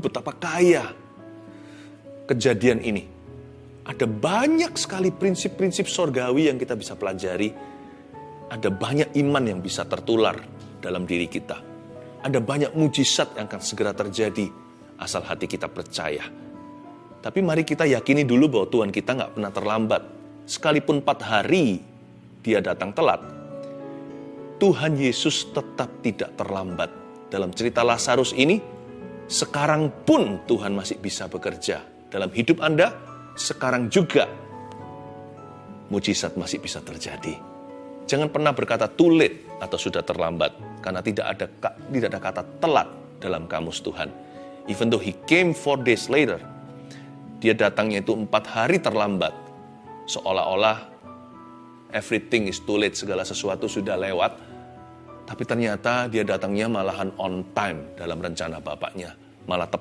betapa kaya kejadian ini. Ada banyak sekali prinsip-prinsip sorgawi yang kita bisa pelajari. Ada banyak iman yang bisa tertular dalam diri kita. Ada banyak mujizat yang akan segera terjadi asal hati kita percaya. Tapi mari kita yakini dulu bahwa Tuhan kita nggak pernah terlambat. Sekalipun empat hari dia datang telat, Tuhan Yesus tetap tidak terlambat. Dalam cerita Lazarus ini, sekarang pun Tuhan masih bisa bekerja. Dalam hidup Anda, sekarang juga mujizat masih bisa terjadi. Jangan pernah berkata late atau sudah terlambat, karena tidak ada tidak ada kata telat dalam kamus Tuhan. Even though he came four days later, dia datangnya itu empat hari terlambat, seolah-olah everything is too late, segala sesuatu sudah lewat, tapi ternyata dia datangnya malahan on time dalam rencana Bapaknya, malah tepat